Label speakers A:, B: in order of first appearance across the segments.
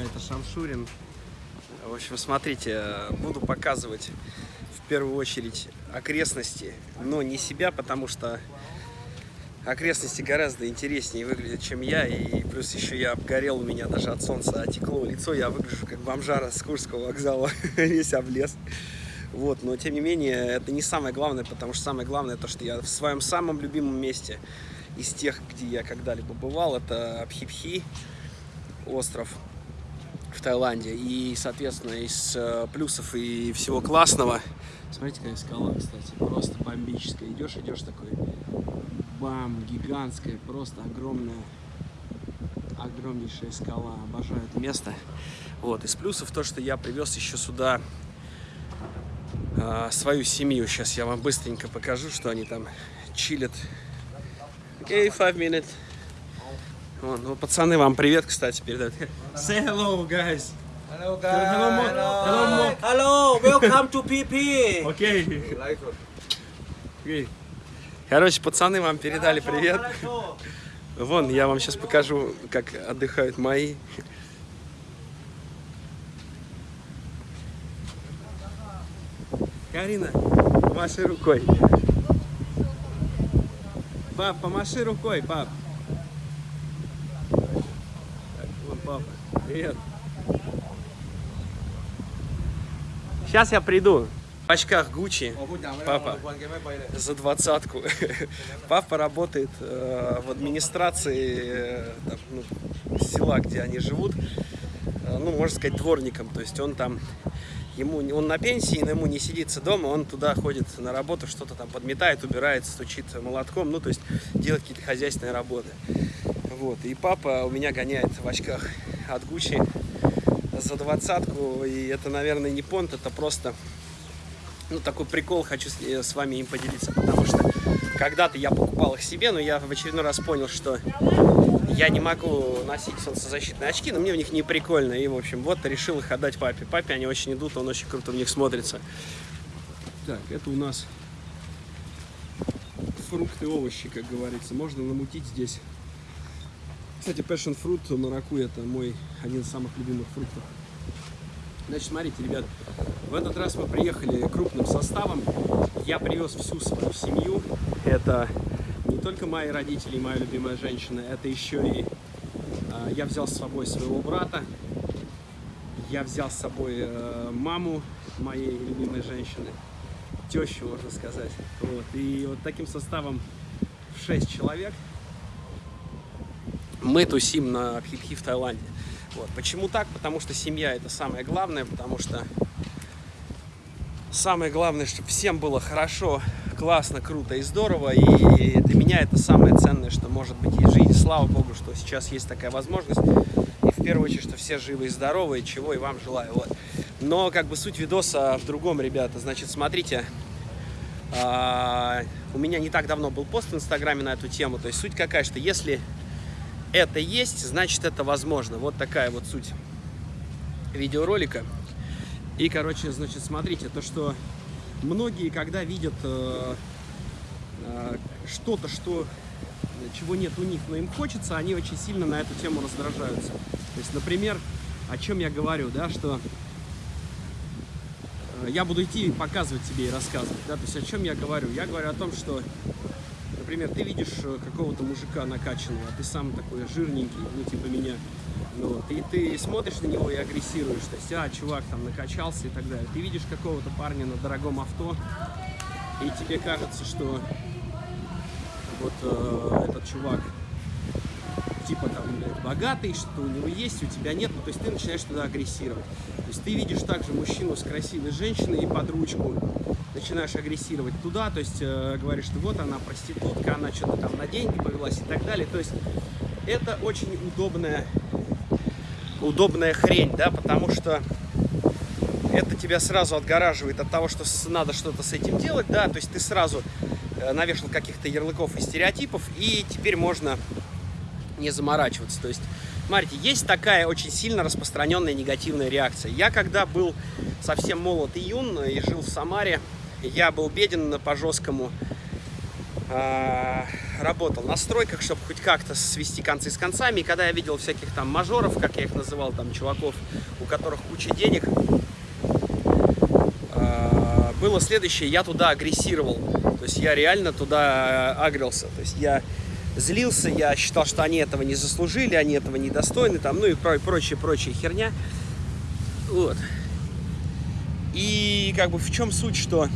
A: это Шамшурин. В общем, смотрите, буду показывать в первую очередь окрестности, но не себя, потому что окрестности гораздо интереснее выглядят, чем я, и плюс еще я обгорел, у меня даже от солнца отекло лицо, я выгляжу как бомжара с Курского вокзала, весь облез. Вот, но тем не менее, это не самое главное, потому что самое главное то, что я в своем самом любимом месте из тех, где я когда-либо бывал, это Пхипхи, остров в Таиланде. И, соответственно, из э, плюсов и всего классного, смотрите, какая скала, кстати, просто бомбическая. Идешь, идешь такой, бам, гигантская, просто огромная, огромнейшая скала. Обожаю это место. Вот, из плюсов то, что я привез еще сюда э, свою семью. Сейчас я вам быстренько покажу, что они там чилят. Эй, okay, five minutes. Вон, ну, пацаны, вам привет, кстати, передают. Say hello, guys.
B: Hello, guys.
A: Hello. Hello, Mo.
B: Hello, welcome to PP.
A: Окей. Okay. Короче, пацаны вам передали привет. Вон, я вам сейчас покажу, как отдыхают мои. Карина, помаши рукой. Пап, помаши рукой, пап. Так, вон папа. Привет. Сейчас я приду. В очках Гуччи, папа, за двадцатку. Папа работает э, в администрации э, там, ну, села, где они живут, э, ну, можно сказать, дворником. То есть он там, ему, он на пенсии, но ему не сидится дома, он туда ходит на работу, что-то там подметает, убирает, стучит молотком, ну, то есть делает какие-то хозяйственные работы. Вот, и папа у меня гоняет в очках от Гуччи за двадцатку, и это, наверное, не понт, это просто ну, такой прикол хочу с, э, с вами им поделиться, потому что когда-то я покупал их себе, но я в очередной раз понял, что я не могу носить солнцезащитные очки, но мне в них не прикольно, и, в общем, вот решил их отдать папе. Папе они очень идут, он очень круто в них смотрится. Так, это у нас фрукты, овощи, как говорится, можно намутить здесь. Кстати, passion fruit, маракуйя, это мой один из самых любимых фруктов. Значит, смотрите, ребят, в этот раз мы приехали крупным составом. Я привез всю свою семью. Это не только мои родители и моя любимая женщина, это еще и э, я взял с собой своего брата. Я взял с собой э, маму моей любимой женщины, тещу, можно сказать. Вот. И вот таким составом в 6 человек мы тусим на Пхипхи в Таиланде. Вот. Почему так? Потому что семья это самое главное, потому что самое главное, чтобы всем было хорошо, классно, круто и здорово. И для меня это самое ценное, что может быть в жизни. Слава Богу, что сейчас есть такая возможность. И в первую очередь, что все живы и здоровы, чего и вам желаю. Вот. Но как бы суть видоса в другом, ребята. Значит, смотрите, а, у меня не так давно был пост в Инстаграме на эту тему. То есть суть какая, что если это есть, значит это возможно. Вот такая вот суть видеоролика. И, короче, значит, смотрите, то, что многие, когда видят э, э, что-то, что, чего нет у них, но им хочется, они очень сильно на эту тему раздражаются. То есть, например, о чем я говорю, да, что э, я буду идти показывать тебе и рассказывать, да, то есть о чем я говорю? Я говорю о том, что например, ты видишь э, какого-то мужика накачанного, а ты сам такой жирненький, ну, типа меня, ну, вот, и ты смотришь на него и агрессируешь, то есть, а, чувак там накачался и так далее. Ты видишь какого-то парня на дорогом авто, и тебе кажется, что вот э, этот чувак типа там богатый, что у него есть, у тебя нет, ну, то есть ты начинаешь туда агрессировать. То есть ты видишь также мужчину с красивой женщиной и под ручку, начинаешь агрессировать туда, то есть э, говоришь, что вот она проститутка, она что-то там на деньги повелась и так далее. То есть это очень удобная, удобная хрень, да, потому что это тебя сразу отгораживает от того, что надо что-то с этим делать, да, то есть ты сразу э, навешал каких-то ярлыков и стереотипов, и теперь можно не заморачиваться. То есть, смотрите, есть такая очень сильно распространенная негативная реакция. Я когда был совсем молод и юн и жил в Самаре, я был беден по жесткому. а, работал на стройках, чтобы хоть как-то свести концы с концами. И когда я видел всяких там мажоров, как я их называл, там чуваков, у которых куча денег, а, было следующее, я туда агрессировал. То есть я реально туда агрился. То есть я злился, я считал, что они этого не заслужили, они этого недостойны, там, ну и прочее херня. Вот. И как бы в чем суть, что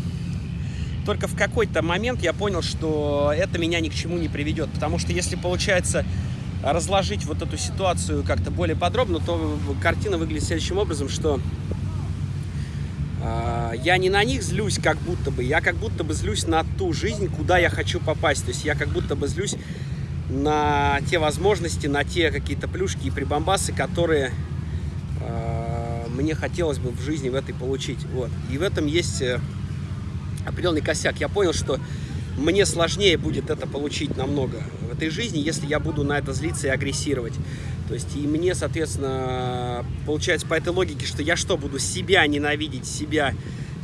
A: только в какой-то момент я понял, что это меня ни к чему не приведет. Потому что если получается разложить вот эту ситуацию как-то более подробно, то картина выглядит следующим образом, что я не на них злюсь как будто бы, я как будто бы злюсь на ту жизнь, куда я хочу попасть. То есть я как будто бы злюсь на те возможности, на те какие-то плюшки и прибамбасы, которые э, мне хотелось бы в жизни в этой получить. Вот. И в этом есть э, определенный косяк. Я понял, что мне сложнее будет это получить намного в этой жизни, если я буду на это злиться и агрессировать. То есть и мне, соответственно, получается по этой логике, что я что, буду себя ненавидеть, себя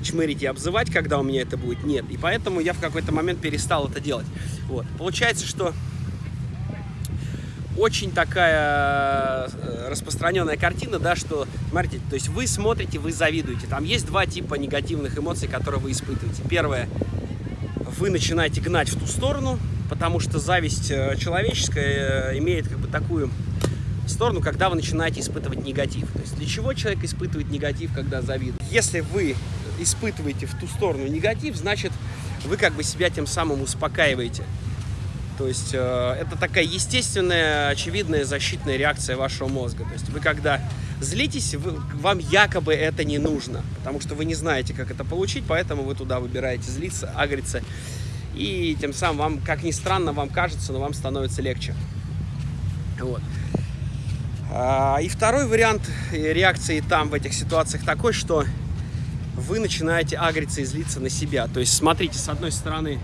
A: чмырить и обзывать, когда у меня это будет? Нет. И поэтому я в какой-то момент перестал это делать. Вот. Получается, что очень такая э, распространенная картина, да, что, смотрите, то есть вы смотрите, вы завидуете. Там есть два типа негативных эмоций, которые вы испытываете. Первое, вы начинаете гнать в ту сторону, потому что зависть э, человеческая э, имеет как бы такую сторону, когда вы начинаете испытывать негатив. То есть для чего человек испытывает негатив, когда завидует? Если вы испытываете в ту сторону негатив, значит, вы как бы себя тем самым успокаиваете. То есть э, это такая естественная, очевидная защитная реакция вашего мозга. То есть вы когда злитесь, вы, вам якобы это не нужно, потому что вы не знаете, как это получить, поэтому вы туда выбираете злиться, агриться. И тем самым вам, как ни странно, вам кажется, но вам становится легче. Вот. А, и второй вариант реакции там, в этих ситуациях, такой, что вы начинаете агриться и злиться на себя. То есть, смотрите, с одной стороны,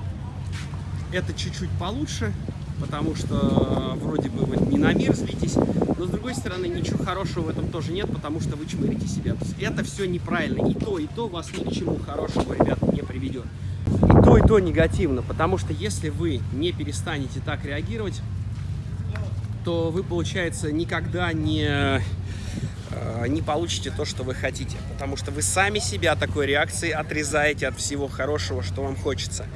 A: это чуть-чуть получше, потому что вроде бы вы не на мир злитесь, но с другой стороны ничего хорошего в этом тоже нет, потому что вы чмырите себя. То есть это все неправильно. И то, и то вас ни к чему хорошему, ребята, не приведет. И то, и то негативно, потому что если вы не перестанете так реагировать, то вы, получается, никогда не, не получите то, что вы хотите. Потому что вы сами себя такой реакцией отрезаете от всего хорошего, что вам хочется.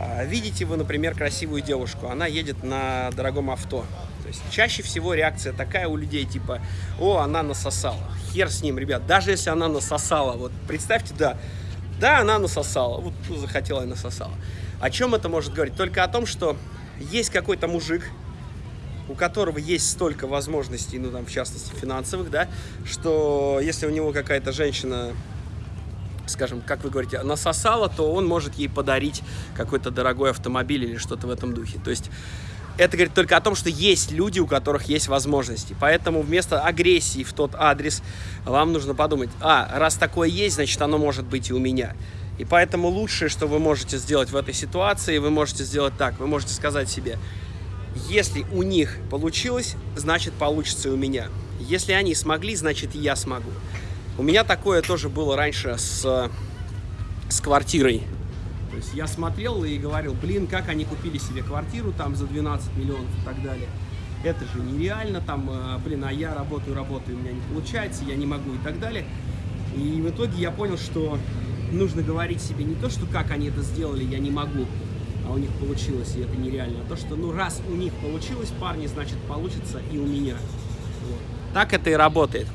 A: А, видите вы, например, красивую девушку, она едет на дорогом авто. То есть чаще всего реакция такая у людей, типа, о, она насосала. Хер с ним, ребят, даже если она насосала, вот представьте, да, да, она насосала, вот захотела и насосала. О чем это может говорить? Только о том, что есть какой-то мужик, у которого есть столько возможностей, ну там в частности финансовых, да, что если у него какая-то женщина скажем, как вы говорите, насосала, то он может ей подарить какой-то дорогой автомобиль или что-то в этом духе. То есть это говорит только о том, что есть люди, у которых есть возможности. Поэтому вместо агрессии в тот адрес вам нужно подумать, а, раз такое есть, значит оно может быть и у меня. И поэтому лучшее, что вы можете сделать в этой ситуации, вы можете сделать так, вы можете сказать себе, если у них получилось, значит получится и у меня. Если они смогли, значит и я смогу. У меня такое тоже было раньше с, с квартирой. То есть я смотрел и говорил, блин, как они купили себе квартиру там за 12 миллионов и так далее. Это же нереально, там, э, блин, а я работаю, работаю, у меня не получается, я не могу и так далее. И в итоге я понял, что нужно говорить себе не то, что как они это сделали, я не могу, а у них получилось, и это нереально. А то, что ну раз у них получилось, парни, значит получится и у меня. Вот. Так это и работает.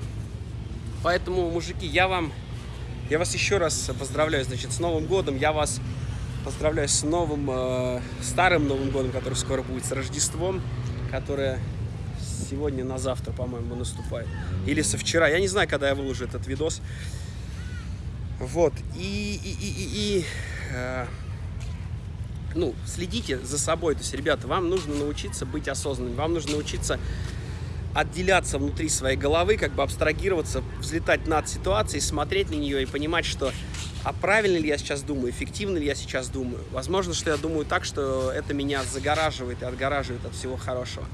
A: Поэтому, мужики, я вам, я вас еще раз поздравляю, значит, с Новым годом. Я вас поздравляю с новым, э, старым Новым годом, который скоро будет, с Рождеством, которое сегодня на завтра, по-моему, наступает. Или со вчера. Я не знаю, когда я выложу этот видос. Вот. И, и, и, и, и э, ну, следите за собой. То есть, ребята, вам нужно научиться быть осознанным. Вам нужно научиться отделяться внутри своей головы, как бы абстрагироваться, взлетать над ситуацией, смотреть на нее и понимать, что а правильно ли я сейчас думаю, эффективно ли я сейчас думаю. Возможно, что я думаю так, что это меня загораживает и отгораживает от всего хорошего.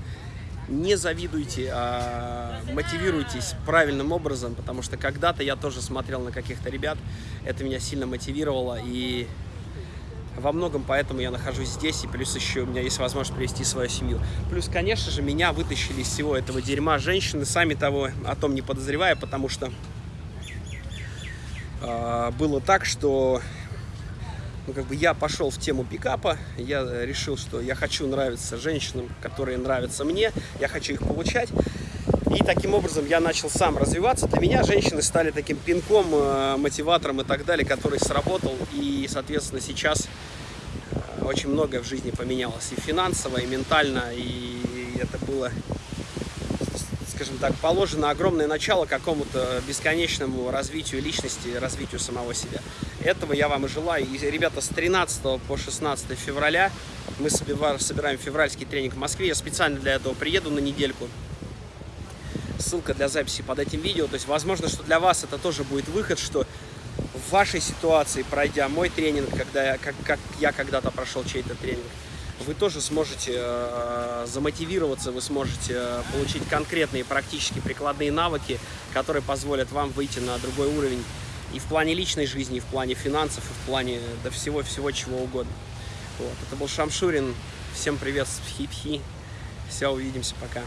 A: Не завидуйте, а мотивируйтесь правильным образом, потому что когда-то я тоже смотрел на каких-то ребят, это меня сильно мотивировало, и во многом поэтому я нахожусь здесь, и плюс еще у меня есть возможность привести свою семью. Плюс, конечно же, меня вытащили из всего этого дерьма женщины, сами того о том не подозревая, потому что э, было так, что ну, как бы я пошел в тему пикапа, я решил, что я хочу нравиться женщинам, которые нравятся мне, я хочу их получать. И таким образом я начал сам развиваться. Для меня женщины стали таким пинком, э, мотиватором и так далее, который сработал. И, соответственно, сейчас очень многое в жизни поменялось. И финансово, и ментально. И это было, скажем так, положено огромное начало какому-то бесконечному развитию личности, развитию самого себя. Этого я вам и желаю. И, ребята, с 13 по 16 февраля мы собираем февральский тренинг в Москве. Я специально для этого приеду на недельку ссылка для записи под этим видео. То есть, возможно, что для вас это тоже будет выход, что в вашей ситуации, пройдя мой тренинг, когда я, как, как я когда-то прошел чей-то тренинг, вы тоже сможете э, замотивироваться, вы сможете э, получить конкретные практически прикладные навыки, которые позволят вам выйти на другой уровень и в плане личной жизни, и в плане финансов, и в плане до всего-всего чего угодно. Вот. Это был Шамшурин. Всем привет с Пхи-Пхи. Все, увидимся, пока.